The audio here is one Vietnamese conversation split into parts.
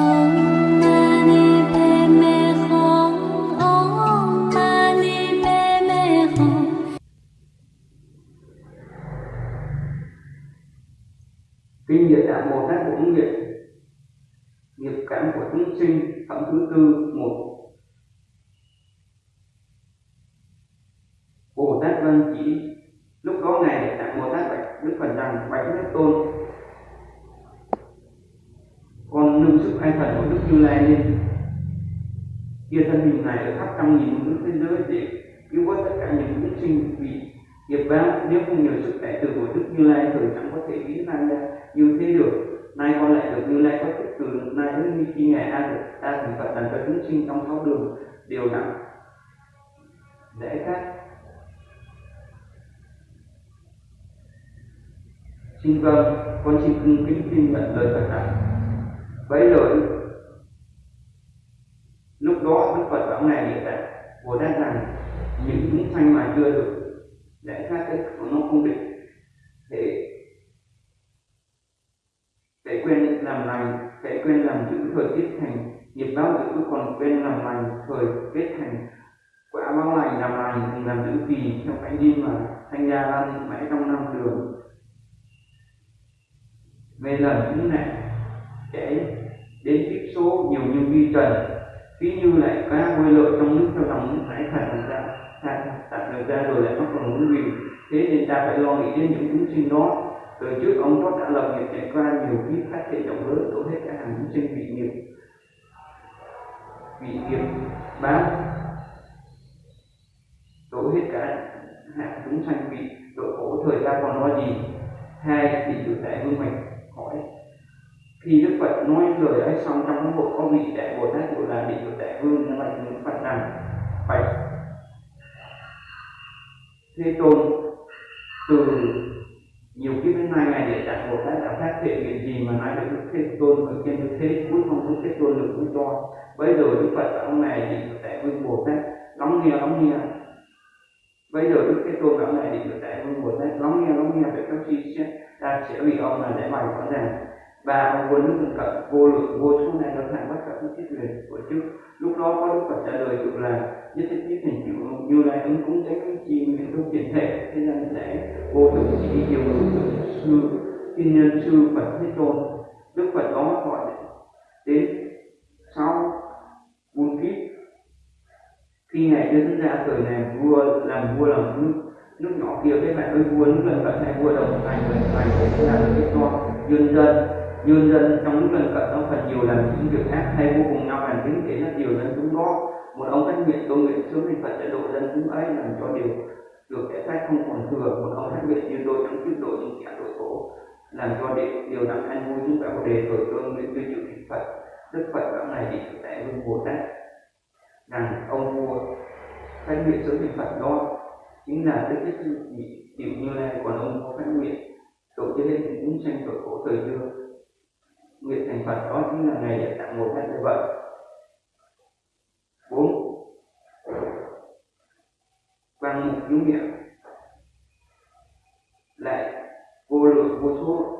Oh. Kia thân hình này ở khắp trăm nghìn nước thế giới để cứu vớt tất cả những chúng sinh vì nghiệp báo. Nếu không nhờ sức đại từ của đức như lai thời chẳng có thể biến năng ra như thế được. Nay con lại được như lai có thức từ nay đến như khi ngày a được ta thành phật thành cho chúng sinh trong sáu đường đều nặng để khác. Xin vâng con xin cung kính tin nhận lời phật rằng bấy lời lúc đó đức phật bảo ngài địa tạng bồ tát rằng những chúng sanh mà chưa được để khác cái của nó không định để để quên làm lành để quên làm giữ thời tiết thành nghiệp báo giữ còn quên làm lành thời kết thành quả báo lành, làm lành, cùng làm giữ vì theo cánh đi mà thanh gia lan mãi trong năm đường về lần thứ này để đến kiếp số nhiều như vi trần ví như lại cá bơi lội trong nước cho dòng nước thải thải ra thải tạm được ra rồi lại mắc còn muốn gì thế nên ta phải lo nghĩ đến những chúng sinh đó. Từ trước ông có đã lập nghiệp trải qua nhiều kiếp phát thể rộng lớn đổ hết cả hàng chúng sinh bị nghiệp bị nghiệp bán. Đổ hết cả hạng chúng sanh bị độ khổ, thời gian còn lo gì? Hai, thì tự tại vương mạch, hỏi khi đức phật nói lời ấy xong trong cái bộ có vị đại bồ tát gọi là vị tự đại vương, nó bạch đức phật rằng bạch thế tôn, từ nhiều kiếp đến nay, ngài địa tạng bồ tát đã phát hiện việc gì mà nói được đức thế tôn? Ở trên đức thế, cuối không đức thế tôn được cũng cho. Bây giờ đức phật bảo ông này vị tự đại vương bồ tát, lắng nghe lắng nghe. Bây giờ đức thế tôn ông này vị tự đại vương bồ tát, lắng nghe lắng nghe phải các chi sẽ ta sẽ vì ông là để bày rõ ràng và ông vốn nước cận vô lượng vô số này nó thành bất cả những thiết quyền của trước lúc đó có đức phật trả lời được là, nhất thiết thiết hình chịu như lai ứng cúng tế cái chi nguyện trong tiền thể, thế gian sẽ vô tự chỉ nhiều ngữ sư, thiên nhân sư phật thế tôn. Đức phật đó gọi đến sau buôn kiếp. Khi ngài đưa ra thời này, vua làm vua làm nước nước nhỏ kia, cái bạn ơi, vua nước lần cận này vua đồng thành lần thành thế là cái cho dân dân dương dân trong nước lần cận, ông phần nhiều lần những việc ác, hay vô cùng nhau bàn kính để rất nhiều dân chúng đó. Một ông phát nguyện tôi nguyện sớm thì phật sẽ độ dân chúng ấy làm cho điều được cái khác không còn thừa. Một ông phát nguyện như tôi trong kiếp độ những kẻ tội khổ làm cho điều điều đặng an vui chúng ta có đề tội tôi nguyện tuyên chịu thịt phật. Đức phật bảo này đi tại vương bồ tát. Rằng ông vua phát nguyện sớm thì phật đó chính là đức thích chịu như lai, còn ông có phát nguyện độ cho hết chúng sanh tội khổ thời xưa phật đó chính là ngày địa tạng một tát như vậy. Bốn. Quan mục cứu miệng. Lại vô lượng vô số.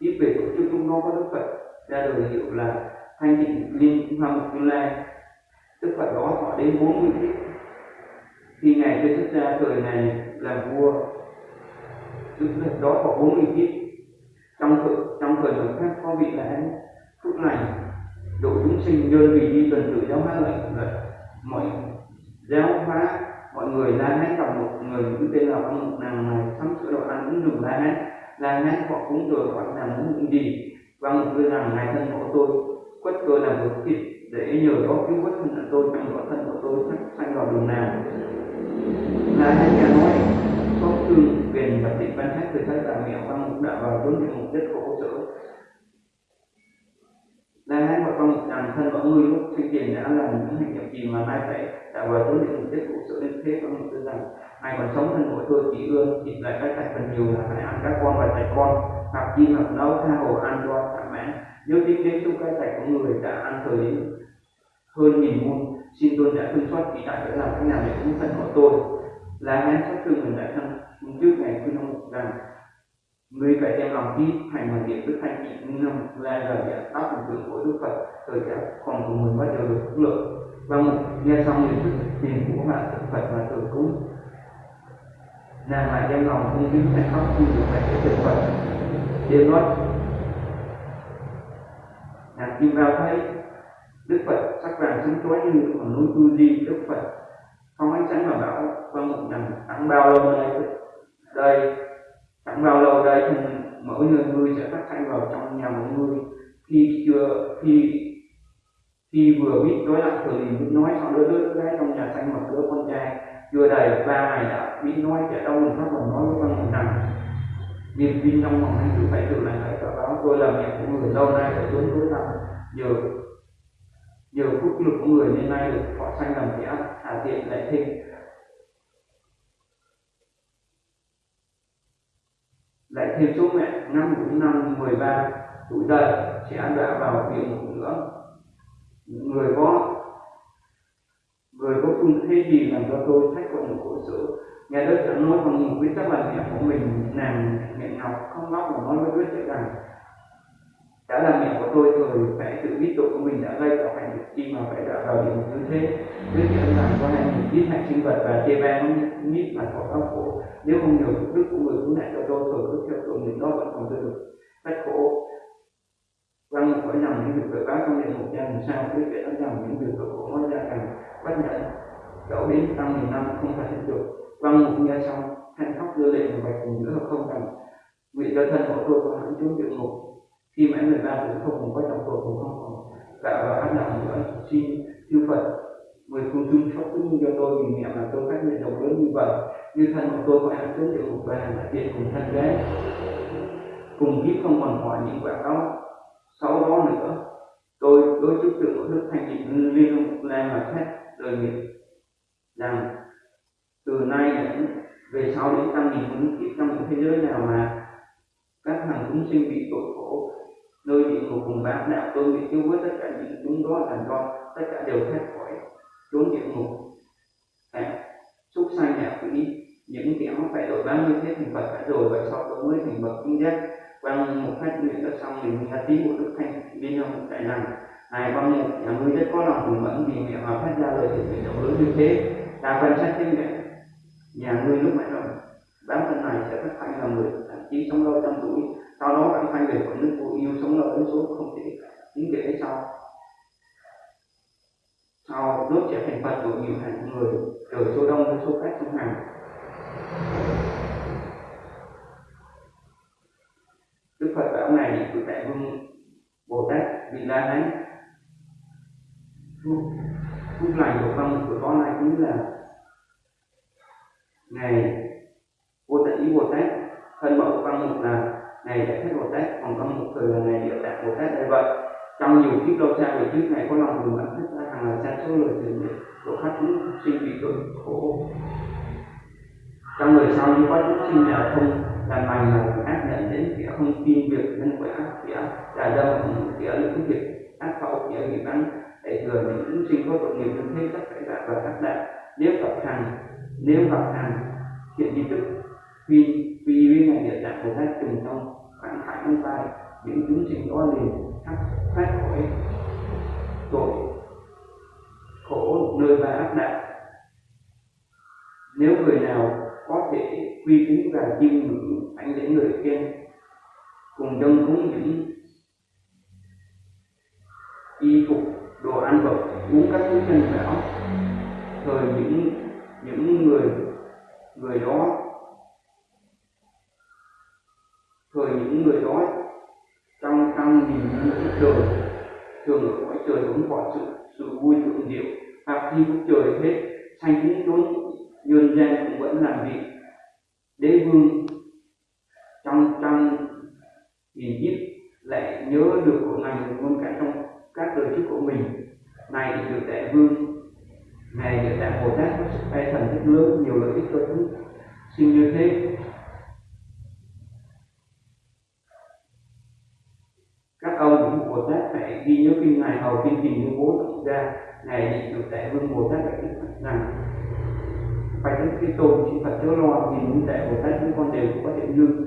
Tiếp về tổ chức chúng nó có đức phật ra đời hiệu là thanh tịnh liên hoa mục như lai. Đức phật đó họ đến bốn mươi kiếp. Khi ngài chưa xuất ra thời này làm vua, đức phật đó có bốn mươi kiếp vị là phước lành độ chúng sinh đơn vị đi tuần tự giáo hóa lệnh vậy mọi giáo hóa, mọi người la hán gặp một người cứ tên là con một nàng này sắm sửa đồ ăn cũng dùng la hán la hán họ cũng rồi họ làm những gì. Và một người rằng ngài thân của tôi, quất tôi làm một thịt để nhờ đó cứu vớt thân tôi trong đó thân của tôi sắp sanh vào đường nào. La hán nhà nói, có thương quyền và tịnh văn hát từ thái bà mẹo văn mục đạo vào chốn địa mục đất khổ sở La Hán bản thân mọi người lúc sinh tiền đã làm những hành động gì mà nay phải đã vào tối thiểu ngục rất khổ sự đến thế, con tư rằng ai còn sống thân của tôi chỉ ương chỉ lại các tài phần nhiều là phải ăn các con và tài con hoặc chi hoặc nấu tha hồ, ăn do thỏa mãn. Nếu tiếp đến chung cái tài của người đã ăn thời đến hơn nghìn môn, xin tôi đã thương xót chỉ tại để làm cách nào để cứu thân của tôi. Là hán sát thương mình đại thân, trước ngày khuyên ông rằng ngươi phải đem lòng tin thành bằng niệm đức thanh trị năm là lời giải pháp hình tượng của đức phật rồi cả còn của mình bắt đầu được phước lượng một, nghe xong những thức tiền của bạn thực phật và tự cúng. Nàng lại đem lòng cung kính thành khóc như được phải cái thực phật. Đêm nói nàng kim vào thấy đức phật sắc vàng sáng chói như ở núi tu di đức phật. Không ánh sáng mà bảo vâng rằng chẳng bao lâu đây đây chẳng bao lâu đây thì mỗi người ngươi sẽ phát thanh vào trong nhà mỗi người. Khi chưa, khi khi vừa biết nói lại từ liền nói xong đứa đứa gái trong nhà xanh một đứa con trai. Chưa đầy ba ngày đã biết nói trẻ đâu mình phát còn nói với con mình rằng, niềm tin trong lòng anh cứ phải tự lại phải cả báo. Tôi là mẹ của người lâu nay ở chốn tối tăm nhờ nhờ phúc lực của người nên nay được họ sanh làm kẻ hạ tiện lại thêm lại thêm số mẹ năm cũng năm, mười ba tuổi dậy sẽ đã vào địa ngục nữa người có người có phương thế gì làm cho tôi thách của một khổ sở? Nghe đức đã nói bằng một quyết tắc là mẹ của mình, nàng mẹ ngọc không ngóc mà nói với đức rằng đã là mẹ của tôi rồi phải tự biết tội của mình đã gây tạo thành được chi mà phải đã vào địa ngục như thế. Biết nhận rằng con này mình biết hại sinh vật và chê bai không biết mà có đau khổ. Nếu không nhờ phúc đức của người cứu nạn cho tôi rồi cứ theo tội mình đó vẫn còn tôi được. Bách khổ. Vâng, hỏi rằng những việc tội báo trong địa ngục ra làm sao biết kể rằng những việc tội khổ nói ra càng bất nhận dẫu đến tăng nghìn năm không phải hết được. Quan một nghe xong thanh khóc đưa lệ và bạch cùng nữa không rằng nguyện cho thân của tôi có hẳn chúng địa ngục khi mãn 13 tuổi không còn có trọng tội cũng không còn tạo và ăn nặng nữa. Xin chư Phật mười phương chung khóc cũng cho tôi vì mẹ mà tôi phát nguyện độc lớn như vậy. Như thân của tôi có ăn tướng địa ngục và là tiện cùng thân gái cùng kiếp không còn hỏi những quả đó. Sau đó nữa, tôi đối chức tượng của đức thanh trị liên lan mà xét đời nghiệp rằng, từ nay đến, về sau đến trăm nghìn những kiếp trong những thế giới nào mà các thằng chúng sinh bị tội khổ nơi địa ngục cùng bác đạo tôi nguyện cứu với tất cả những chúng đó thành con tất cả đều thoát khỏi. Trốn địa ngục à, xúc sanh nhà quỷ. Những kẻ phải đổi bao nhiêu thế thành phật đã rồi và sau đó mới thành bậc kinh giác. Bằng một phát nguyện đã xong mình đã tí một đức thanh bên trong đại rằng này bằng một nhà ngươi rất có lòng hùng mẫn vì mẹ mà phát ra lời thiện nguyện rộng lớn như thế. Ta quan sát thêm mẹ nhà ngươi lúc mãi rồi bản thân này sẽ phát thanh là người thậm chí sống lâu trăm tuổi sau đó anh thanh về của nước vô yêu sống lâu đến số, không thể tính kể sau. Sau nước trở thành phật của nhiều hàng người từ số đông đến số khác trong hàng. Đức Phật bảo này của Đại Vương Bồ Tát Vị La Hán. Lúc này lành của con của con này chính là ngày vô tận ý Bồ Tát, thân mẫu văn mục là ngày giải thích Bồ Tát còn có một thời là này địa tạng Bồ Tát đây vậy. Trong nhiều kiếp lâu xa về trước này có lòng từ bản thích ra hàng là xa số lời từ của khách chúng sinh bị tội khổ. Trong người sau như có chúng sinh nào không làm lành mà ác nhận đến kẻ không tin việc nhân quả, kẻ là dâm, kẻ những việc ác khẩu, kẻ bị bắn. Để thừa những chúng sinh có tội nghiệp thân thế, tất cả đạt và các đạo nếu gặp hàng nếu gặp hàng hiện di tức vì vì bên này được đặt một cách trùng trong khoảng khải ông tay những chúng sinh đó liền thoát thoát khỏi tội, khổ nơi và áp đặt nếu người nào có thể quy kính và chiêm ngưỡng anh đến người trên cùng dân cúng những y phục, đồ ăn vật uống các thứ nhân bảo thời những những người người đó thời những người đó trong trong nhìn những trời thường ở cõi trời hướng khỏi sự vui thượng diệu hoặc khi cũng trời hết sanh cũng trốn nhân gian cũng vẫn làm việc. Đế vương trong trong nghìn kiếp lại nhớ được của ngài luôn cả trong các đời trước của mình. Này được đại vương này được đại bồ tát, có sức bay thần rất lớn nhiều lợi ích cho chúng. Xin như thế các ông những bồ tát phải ghi nhớ kinh ngài hầu kinh trình như bố tổng ra ngài được đại vương bồ tát phật rằng phải đến khi tôn chỉ Phật chớ lo vì những đại Bồ Tát chúng con đều có thể như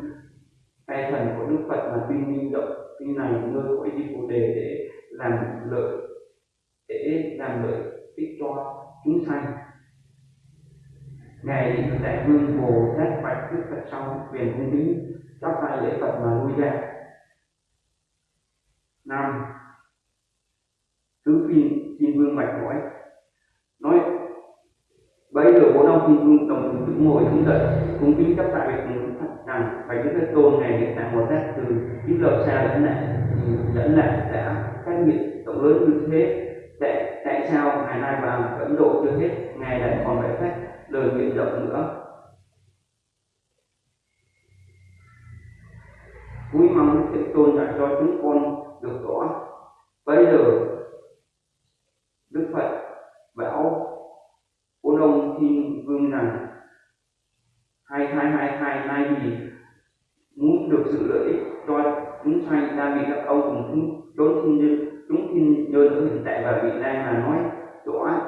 tay thần của đức phật là tuy minh động. Kinh này nơi cõi di phù đề để làm lợi, để làm lợi ích cho chúng sanh. Ngày đại vương bồ tát bạch đức phật xong quyền cung kính chắp tay lễ phật mà lui ra. Năm tứ phi thiên vương mạch nói nói bây giờ bốn ông thiên vương đồng thời đứng ngồi đứng dậy cung kính chấp tại việc cùng rằng phải những cái tôn này hiện tại một tát từ những giờ xa đến lại dẫn lại đã cách biệt rộng lớn như thế, tại tại sao ngày nay và ấn độ chưa hết, ngày lại còn phải phát lời nguyện rộng nữa? Vui mong đức tôn đã cho chúng con được rõ bây giờ đức phật bảo bốn ông thiên vương rằng, hai hai hai hai nay vì muốn được sự lợi ích cho chúng sanh, ta bị các ông cùng chúng đối thiên nhân, chúng thiên nhân ở hiện tại và vị lai mà nói rõ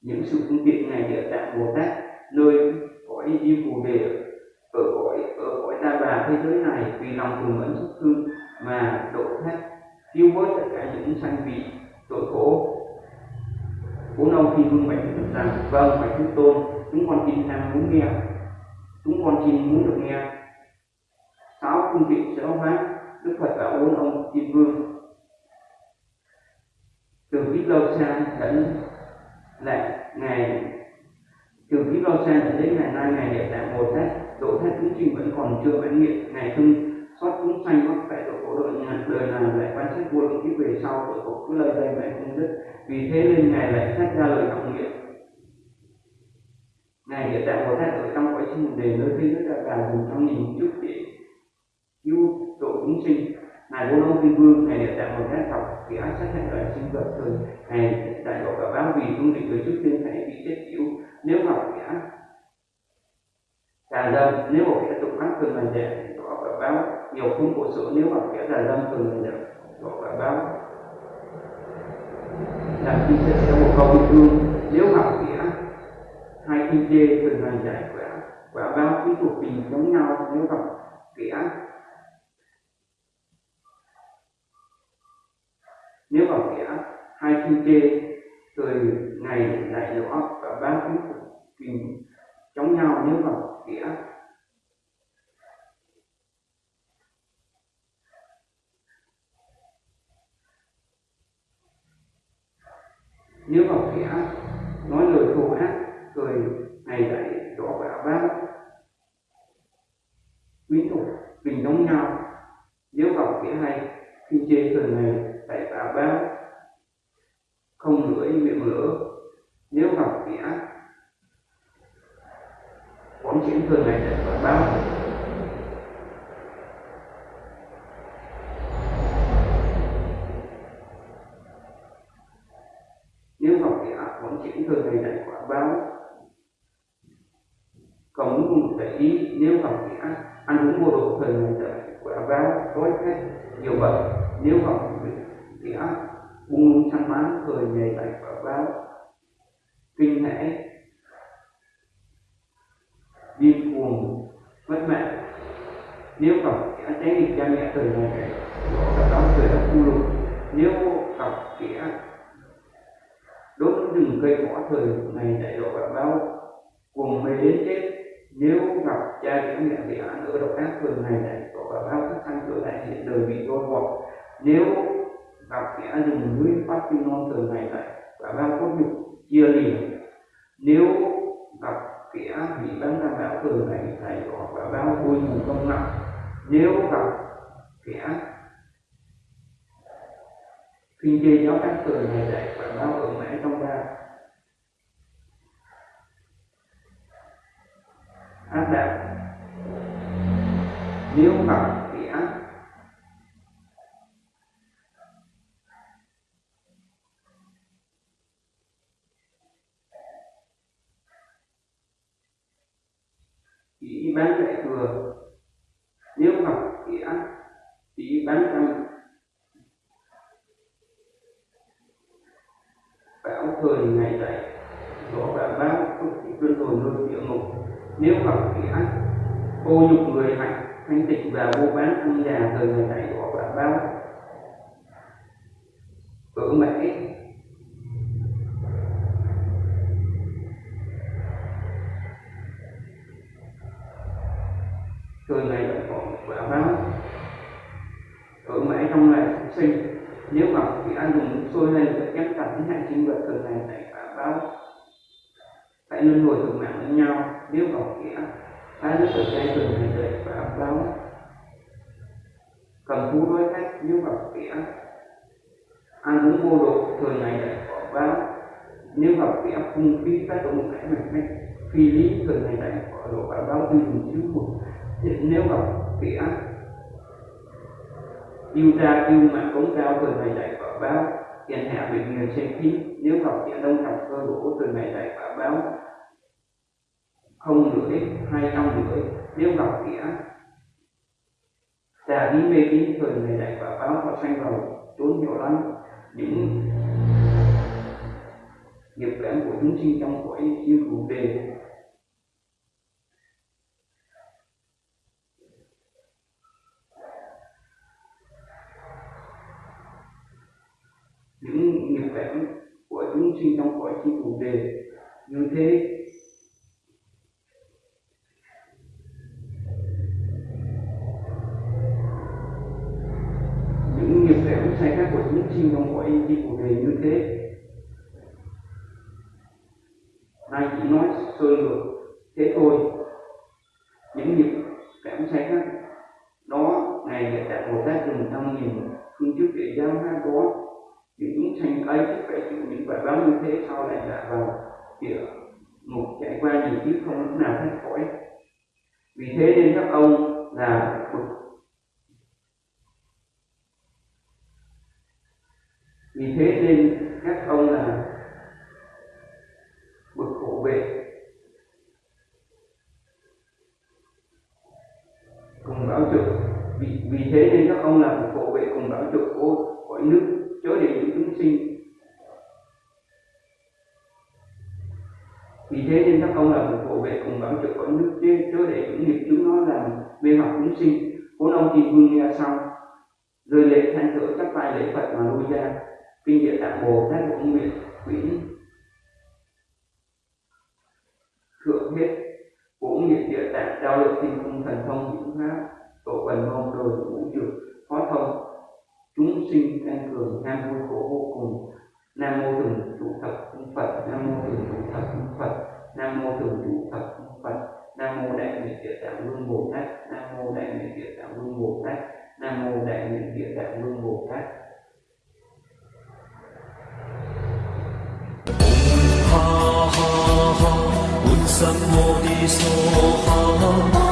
những sự phương tiện này địa tạng bồ tát, nơi cõi di phù đề, ở cõi ở cõi ta bà thế giới này, vì lòng từ mẫn xúc thương mà độ thoát tiêu bớt tất cả những sanh vị tội khổ bốn ông khi vương bạch rằng vâng bạch thức tôn, chúng con xin tham muốn nghe. Chúng con xin muốn được nghe. Sáu cung tiện sẽ hóa đức phật bảo bốn ông kim vương. Từ kiếp lâu xa đến lại ngày từ kiếp lâu xa đến ngày nay, ngày địa tạng bồ tát độ thoát chúng trình vẫn còn chưa mãn nguyện. Ngày thương xót chúng sanh mắc phải tội khổ đời nhà đời nào lại quan sát vô lượng kiếp về sau tội khổ cứ lời dây mẹ không dứt vì thế nên ngài lại xét ra lời trọng nghiệp ngài hiện tại bồ tát ở trong cõi sinh đề nơi thế giới là cả dùng trong nhìn chút để cứu độ chúng sinh. Ngài vô long thiên vương, ngài hiện tại bồ tát học thì ác sát hại loài sinh vật thường ngài đại độ cả báo vì phương định người trước tiên phải bị chết chịu nếu học ác. Càng dâm nếu một kẻ tục ác thường là dạy thì có cả báo nhiều khung của sữa nếu học dài già dâm thường là gọi là báo làm khi sẽ sẽ một câu bị thương. Nếu học kẻ hai khi chê thường ngày giải quả quả báo quý thuộc bình giống nhau, nếu học kẻ nếu vào kẻ hai khi chê từ ngày lại rõ và báo khí thuộc tình chống nhau, nếu vào kẻ nếu vào kẻ nói lời thù ác cười, ngày lại đỏ và bác quý thủ mình giống nhau nếu vào kẻ hay, khi chê cười này, tại tà bác không lưỡi miệng lửa, nếu vào kẻ quán chuyển thường này, tại tà bác nếu gặp kẻ quán chuyển thường này tại quả báo còn muốn một thể ý nếu gặp kẻ ăn uống vô độ thời này tại quả báo tối hết. Nhiều bệnh nếu gặp kẻ buông săn bắn thời ngày tại quả báo kinh hãi, điên cuồng mất mạng. Nếu gặp kẻ cháy nghịch cha mẹ thời này cái đó đó thời đã khu lục. Nếu gặp kẻ đốt rừng cây cỏ thời ngày đại độ quả báo cuồng mê đến chết nếu gặp cha kẻ mẹ bị án ở độc ác phường này này, có quả bao các ăn cửa này hiện đời bị đôi vọt nếu gặp kẻ dùng núi phát sinh non thường này này và bao cốt nhục chia liền nếu gặp kẻ bị bắn ra bão thường này này, có và bao vui mừng công nặng nếu gặp kẻ khi chê giáo các phường này này và bao ở mãi trong ba ác đạo nếu gặp kẻ chỉ bán lại thừa nếu học kẻ chỉ bán trăm từng thời ngày dạy. Là và không chỉ tuyên tồn nơi địa ngục nếu học kẻ cô nhục người hạnh, thanh tịnh và vô bán không già từ ngày này đó là bao ở mãi từ ngày lại có quả báo ở mãi trong ngày sinh, nếu mà bị ăn dùng sôi lên những chắc sinh vật thường ngày này quả báo phải luân hồi thường mạng với nhau, nếu có nghĩa hai đứa tự gây thường ngày đời quả báo cầm thú đối khách nếu có nghĩa, ăn uống vô độ, thường ngày lại quả báo nếu gặp kẻ phung phí các động một cái mạnh mẽ, phi lý, thường ngày lại quả độ quả báo tuy dùng chứ một. Nếu gặp kẻ yêu ra yêu mạng, cống cao, thường ngày lại quả báo tiền hạ bị người xem khí nếu gặp kẻ đông trọng cơ đổ từ ngày đại quả báo không lưỡi hay trong lưỡi nếu gặp kẻ tà bí mê tín thời ngày đại quả báo họ sanh vào trốn nhiều lắm, những nghiệp cảm của chúng sinh trong cõi siêu thủ đề những nghiệp cảm của chúng sinh trong cõi siêu thủ đề. Như thế, những nghiệp cảm sai khác của chúng sinh trong cõi chi của đề như thế, nay chỉ nói sơ lược thế thôi, những nghiệp cảm sai khác. Đó ngày đã đạt một tát dùng năm nhìn phương trước địa giáo hai đó những chúng sanh ấy phải chịu những quả báo như thế sau lại là vào địa ngục trải qua gì chứ không lúc nào thoát khỏi. Vì thế nên các ông là vì thế nên các ông là bậc hộ vệ. Cùng bảo trợ vì, vì thế nên các ông là bậc hộ vệ cùng bảo trợ của cõi nước chớ để những chúng sinh vì thế nên các ông là một hộ vệ cùng bám trụ con nước chứ chớ để những nghiệp chúng nó làm mê hoặc chúng sinh. Vốn ông thì vương nghe xong rồi lệ than thở chắp tay lễ phật mà lui ra. Kinh địa tạng bồ tát cũng nguyện quỷ thượng hết cũng nghiệp địa tạng trao lực tinh cung thần thông những pháp tổ quần mong đồ vũ dược, phó thông chúng sinh tăng cường nam mô khổ vô cùng nam mô thường trụ thập phật nam mô thường trụ thập phật nam mô thường trụ thập phật nam mô đại nguyện địa tạng vương bồ tát nam mô đại nguyện địa tạng vương bồ tát nam mô đại nguyện địa tạng vương bồ tát ha ha ha un sam mô ni so ha